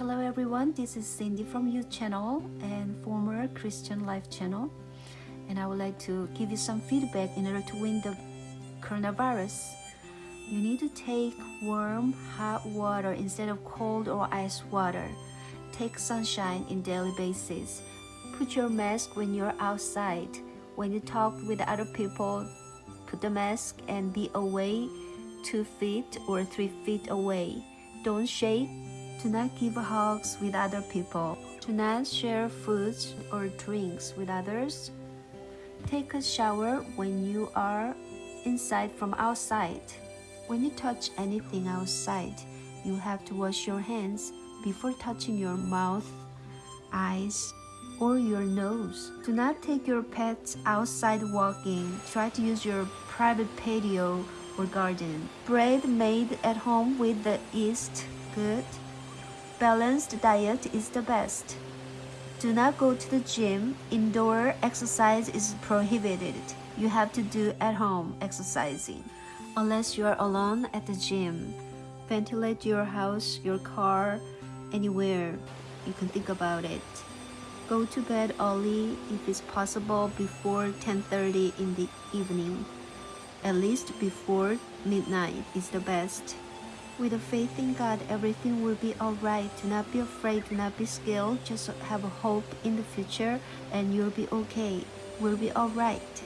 Hello everyone, this is Cindy from Youth Channel and former Christian Life Channel and I would like to give you some feedback in order to win the coronavirus. You need to take warm, hot water instead of cold or ice water. Take sunshine in daily basis. Put your mask when you're outside. When you talk with other people, put the mask and be away 2 feet or 3 feet away. Don't shake. Do not give hugs with other people. Do not share foods or drinks with others. Take a shower when you are inside from outside. When you touch anything outside, you have to wash your hands before touching your mouth, eyes, or your nose. Do not take your pets outside walking. Try to use your private patio or garden. Bread made at home with the yeast, good. Balanced diet is the best. Do not go to the gym. Indoor exercise is prohibited. You have to do at home exercising. Unless you are alone at the gym. Ventilate your house, your car, anywhere you can think about it. Go to bed early if it's possible before 10.30 in the evening. At least before midnight is the best. With faith in God, everything will be alright. Do not be afraid, do not be scared. Just have a hope in the future and you'll be okay. We'll be alright.